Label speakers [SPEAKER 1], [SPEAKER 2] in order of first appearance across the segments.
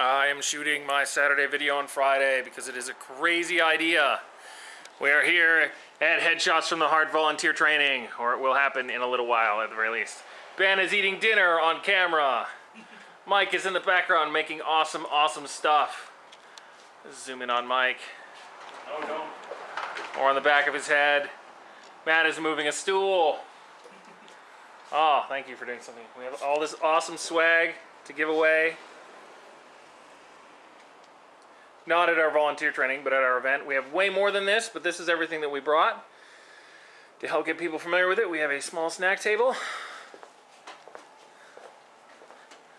[SPEAKER 1] I am shooting my Saturday video on Friday because it is a crazy idea. We are here at Headshots from the Heart volunteer training, or it will happen in a little while at the very least. Ben is eating dinner on camera. Mike is in the background making awesome, awesome stuff. Zoom in on Mike. Oh no. Or on the back of his head. Matt is moving a stool. Oh, thank you for doing something. We have all this awesome swag to give away. Not at our volunteer training, but at our event. We have way more than this, but this is everything that we brought. To help get people familiar with it, we have a small snack table.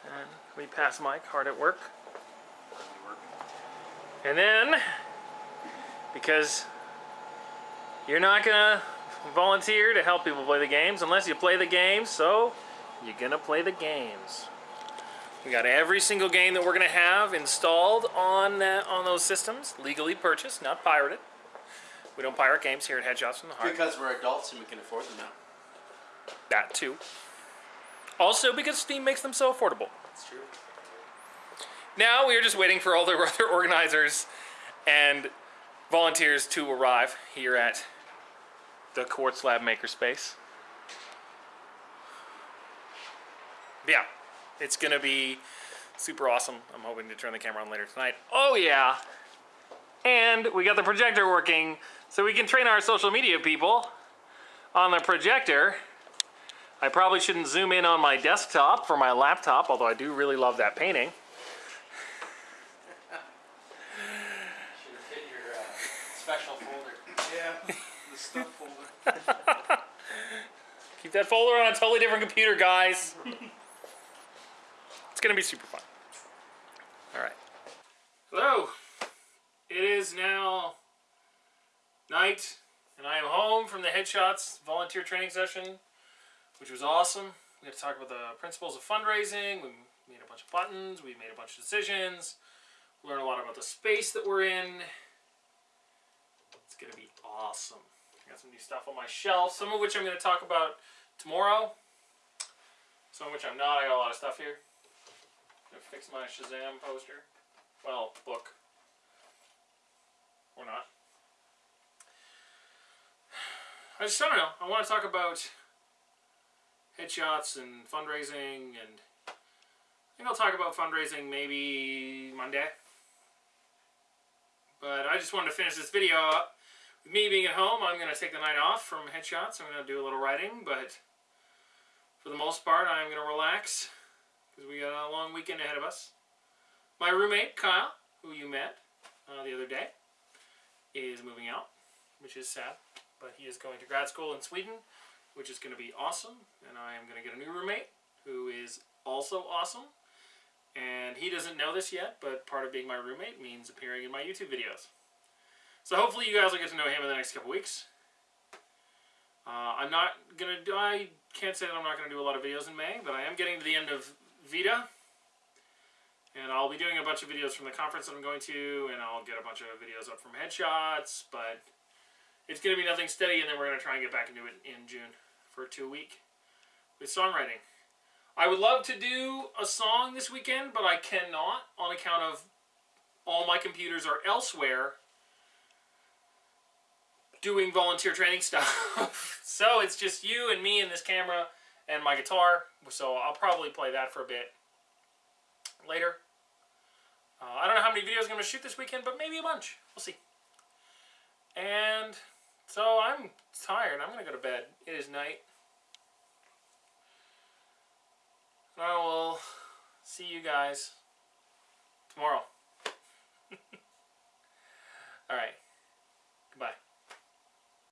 [SPEAKER 1] And we pass Mike, hard at work. And then, because you're not gonna volunteer to help people play the games unless you play the games, so you're gonna play the games. We got every single game that we're going to have installed on that on those systems, legally purchased, not pirated. We don't pirate games here at Headshots from the Heart.
[SPEAKER 2] Because we're adults and we can afford them now.
[SPEAKER 1] That too. Also because Steam makes them so affordable.
[SPEAKER 2] That's true.
[SPEAKER 1] Now we are just waiting for all the other organizers and volunteers to arrive here at the Quartz Lab Makerspace. Yeah, it's gonna be super awesome. I'm hoping to turn the camera on later tonight. Oh yeah! And we got the projector working so we can train our social media people on the projector. I probably shouldn't zoom in on my desktop for my laptop, although I do really love that painting.
[SPEAKER 2] Should have fit your uh, special folder. Yeah, the stuff folder.
[SPEAKER 1] Keep that folder on a totally different computer, guys. it's gonna be super fun. All right. Hello. It is now night, and I am home from the Headshots volunteer training session, which was awesome. We had to talk about the principles of fundraising. We made a bunch of buttons. We made a bunch of decisions. Learned a lot about the space that we're in. It's gonna be awesome. I got some new stuff on my shelf, some of which I'm going to talk about tomorrow. Some of which I'm not. I got a lot of stuff here. To fix my Shazam poster. Well, book. Or not. I just, I don't know. I want to talk about headshots and fundraising and I think I'll talk about fundraising maybe Monday. But I just wanted to finish this video up with me being at home, I'm going to take the night off from headshots. I'm going to do a little writing, but for the most part, I'm going to relax because we got a long weekend ahead of us. My roommate, Kyle, who you met uh, the other day, is moving out, which is sad, but he is going to grad school in Sweden, which is going to be awesome, and I am going to get a new roommate who is also awesome. And he doesn't know this yet, but part of being my roommate means appearing in my YouTube videos. So hopefully you guys will get to know him in the next couple weeks. Uh, I'm not going to, I can't say that I'm not going to do a lot of videos in May, but I am getting to the end of VITA. And I'll be doing a bunch of videos from the conference that I'm going to, and I'll get a bunch of videos up from headshots, but it's going to be nothing steady, and then we're going to try and get back into it in June for two week with songwriting. I would love to do a song this weekend, but I cannot on account of all my computers are elsewhere doing volunteer training stuff. so it's just you and me and this camera and my guitar. So I'll probably play that for a bit later. Uh, I don't know how many videos I'm going to shoot this weekend, but maybe a bunch. We'll see. And so I'm tired. I'm going to go to bed. It is night. I will see you guys tomorrow. All right.